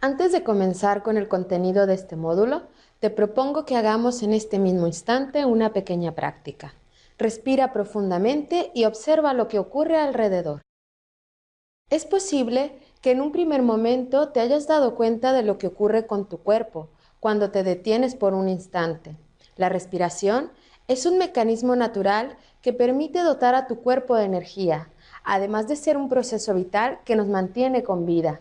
Antes de comenzar con el contenido de este módulo, te propongo que hagamos en este mismo instante una pequeña práctica. Respira profundamente y observa lo que ocurre alrededor. Es posible que en un primer momento te hayas dado cuenta de lo que ocurre con tu cuerpo cuando te detienes por un instante. La respiración es un mecanismo natural que permite dotar a tu cuerpo de energía, además de ser un proceso vital que nos mantiene con vida.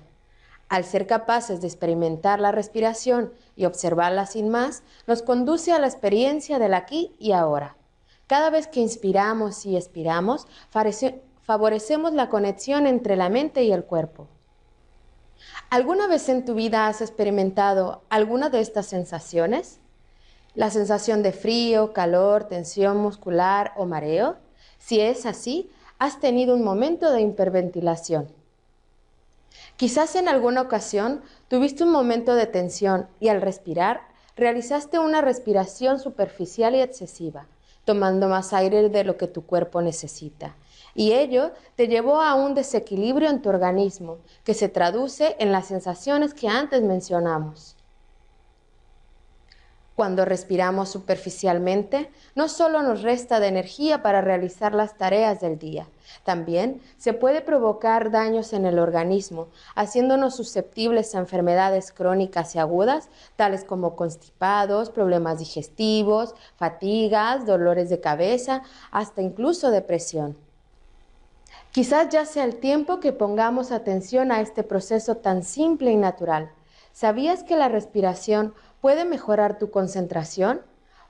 Al ser capaces de experimentar la respiración y observarla sin más, nos conduce a la experiencia del aquí y ahora. Cada vez que inspiramos y expiramos, favorecemos la conexión entre la mente y el cuerpo. ¿Alguna vez en tu vida has experimentado alguna de estas sensaciones? ¿La sensación de frío, calor, tensión muscular o mareo? Si es así, has tenido un momento de hiperventilación. Quizás en alguna ocasión tuviste un momento de tensión y al respirar realizaste una respiración superficial y excesiva, tomando más aire de lo que tu cuerpo necesita. Y ello te llevó a un desequilibrio en tu organismo, que se traduce en las sensaciones que antes mencionamos. Cuando respiramos superficialmente, no solo nos resta de energía para realizar las tareas del día, también se puede provocar daños en el organismo, haciéndonos susceptibles a enfermedades crónicas y agudas, tales como constipados, problemas digestivos, fatigas, dolores de cabeza, hasta incluso depresión. Quizás ya sea el tiempo que pongamos atención a este proceso tan simple y natural. ¿Sabías que la respiración puede mejorar tu concentración?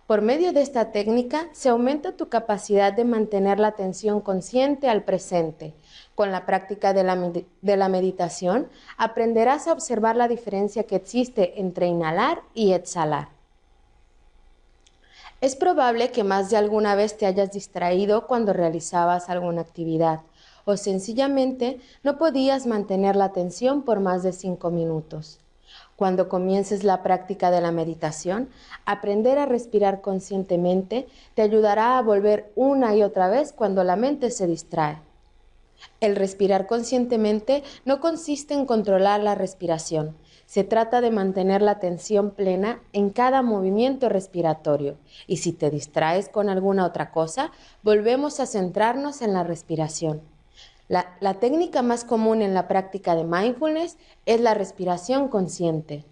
Por medio de esta técnica se aumenta tu capacidad de mantener la atención consciente al presente. Con la práctica de la, meditación aprenderás a observar la diferencia que existe entre inhalar y exhalar. Es probable que más de alguna vez te hayas distraído cuando realizabas alguna actividad o sencillamente no podías mantener la atención por más de cinco minutos. Cuando comiences la práctica de la meditación, aprender a respirar conscientemente te ayudará a volver una y otra vez cuando la mente se distrae. El respirar conscientemente no consiste en controlar la respiración, se trata de mantener la atención plena en cada movimiento respiratorio y si te distraes con alguna otra cosa, volvemos a centrarnos en la respiración. La, técnica más común en la práctica de mindfulness es la respiración consciente.